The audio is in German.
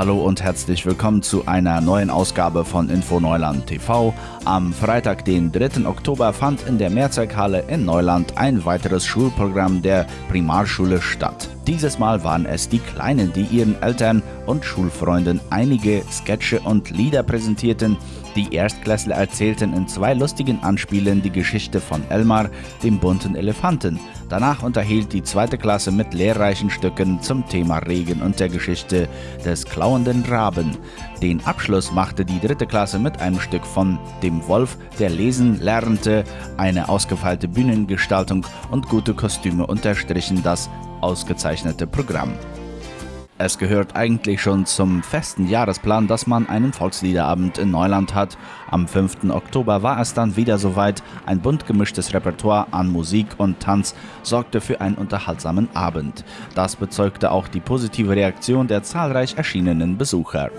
Hallo und herzlich willkommen zu einer neuen Ausgabe von Info Neuland TV. Am Freitag, den 3. Oktober, fand in der Mehrzweckhalle in Neuland ein weiteres Schulprogramm der Primarschule statt. Dieses Mal waren es die Kleinen, die ihren Eltern und Schulfreunden einige Sketche und Lieder präsentierten. Die Erstklässler erzählten in zwei lustigen Anspielen die Geschichte von Elmar, dem bunten Elefanten. Danach unterhielt die zweite Klasse mit lehrreichen Stücken zum Thema Regen und der Geschichte des klauenden Raben. Den Abschluss machte die dritte Klasse mit einem Stück von dem Wolf, der lesen lernte. Eine ausgefeilte Bühnengestaltung und gute Kostüme unterstrichen das ausgezeichnete Programm. Es gehört eigentlich schon zum festen Jahresplan, dass man einen Volksliederabend in Neuland hat. Am 5. Oktober war es dann wieder soweit. Ein bunt gemischtes Repertoire an Musik und Tanz sorgte für einen unterhaltsamen Abend. Das bezeugte auch die positive Reaktion der zahlreich erschienenen Besucher.